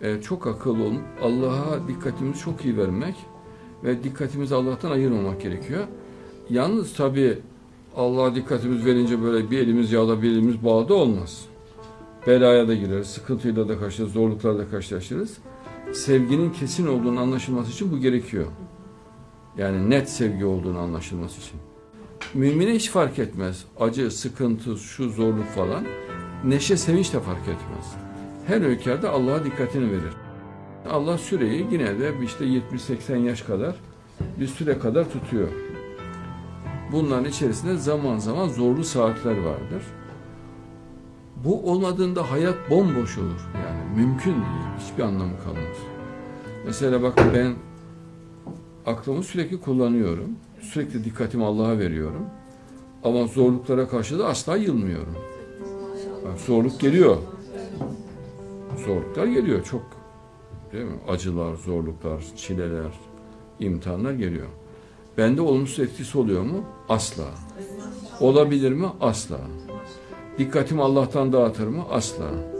e, çok akıllı olup Allah'a dikkatimizi çok iyi vermek ve dikkatimizi Allah'tan ayırmamak gerekiyor. Yalnız tabii Allah'a dikkatimiz verince böyle bir elimiz yağda bir elimiz bağda olmaz. Belaya da gireriz, sıkıntıyla da karşılaşırız, zorluklarla da karşılaşırız. Sevginin kesin olduğunu anlaşılması için bu gerekiyor. Yani net sevgi olduğunu anlaşılması için. Mümine hiç fark etmez. Acı, sıkıntı, şu zorluk falan. Neşe, sevinç de fark etmez. Her öykerde Allah'a dikkatini verir. Allah süreyi yine de işte 70-80 yaş kadar bir süre kadar tutuyor. Bunların içerisinde zaman zaman zorlu saatler vardır. Bu olmadığında hayat bomboş olur. Yani mümkün değil. Hiçbir anlamı kalmaz. Mesela bak ben aklımı sürekli kullanıyorum. Sürekli dikkatimi Allah'a veriyorum. Ama zorluklara karşı da asla yılmıyorum. Bak, zorluk geliyor. Zorluklar geliyor çok. Değil mi? Acılar, zorluklar, çileler, imtihanlar geliyor. Bende olumsuz etkisi oluyor mu? Asla. Olabilir mi? Asla. Dikkatimi Allah'tan dağıtır mı? Asla.